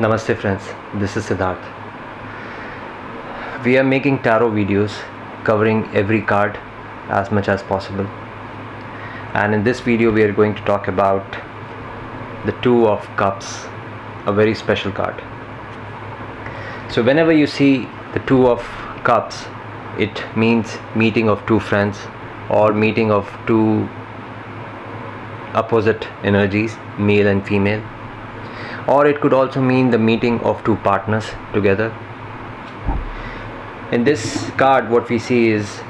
Namaste friends, this is Siddharth. We are making tarot videos covering every card as much as possible. And in this video we are going to talk about the Two of Cups, a very special card. So whenever you see the Two of Cups, it means meeting of two friends or meeting of two opposite energies, male and female or it could also mean the meeting of two partners together. In this card, what we see is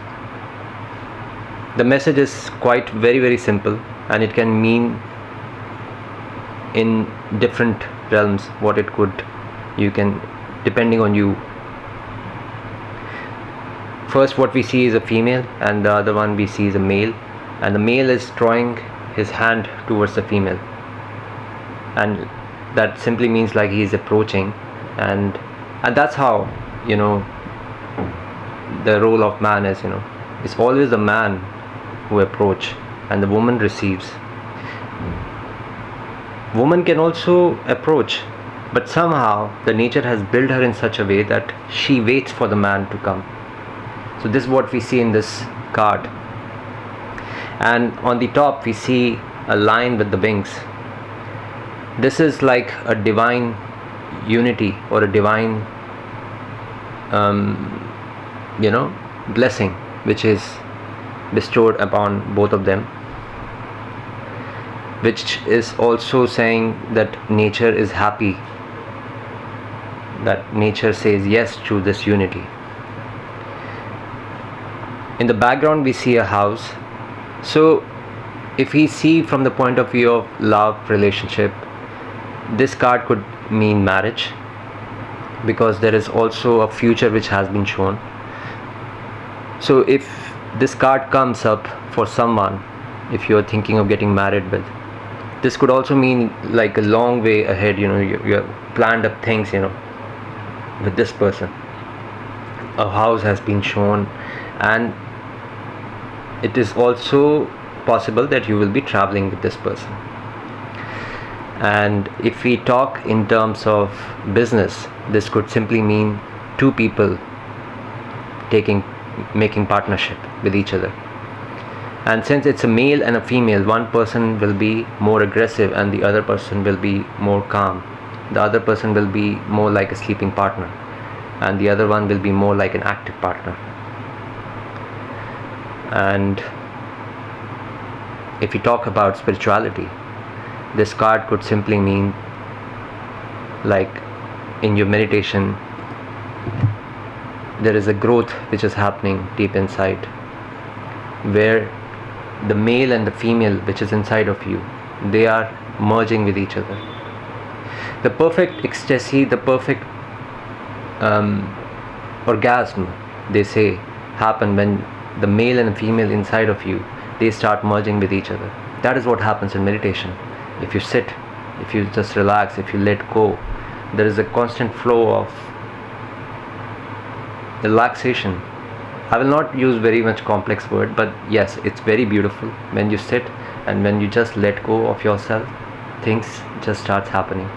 the message is quite very very simple and it can mean in different realms what it could you can depending on you first what we see is a female and the other one we see is a male and the male is drawing his hand towards the female and that simply means like he is approaching. And and that's how you know the role of man is you know. It's always the man who approach and the woman receives. Woman can also approach but somehow the nature has built her in such a way that she waits for the man to come. So this is what we see in this card. And on the top we see a line with the wings this is like a divine unity or a divine um, you know blessing which is bestowed upon both of them which is also saying that nature is happy that nature says yes to this unity. In the background we see a house. So if we see from the point of view of love relationship this card could mean marriage because there is also a future which has been shown. So if this card comes up for someone if you're thinking of getting married with this could also mean like a long way ahead you know you, you have planned up things you know with this person. A house has been shown and it is also possible that you will be traveling with this person and if we talk in terms of business this could simply mean two people taking making partnership with each other. And since it's a male and a female one person will be more aggressive and the other person will be more calm. The other person will be more like a sleeping partner and the other one will be more like an active partner. And if we talk about spirituality this card could simply mean like in your meditation there is a growth which is happening deep inside where the male and the female which is inside of you they are merging with each other. The perfect ecstasy the perfect um, orgasm they say happen when the male and female inside of you they start merging with each other. That is what happens in meditation if you sit if you just relax if you let go there is a constant flow of relaxation. I will not use very much complex word but yes it's very beautiful. When you sit and when you just let go of yourself things just starts happening.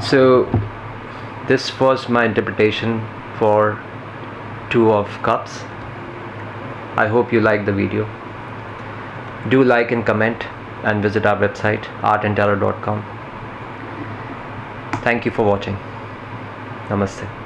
So this was my interpretation for two of cups. I hope you like the video. Do like and comment and visit our website artandtarot.com thank you for watching. Namaste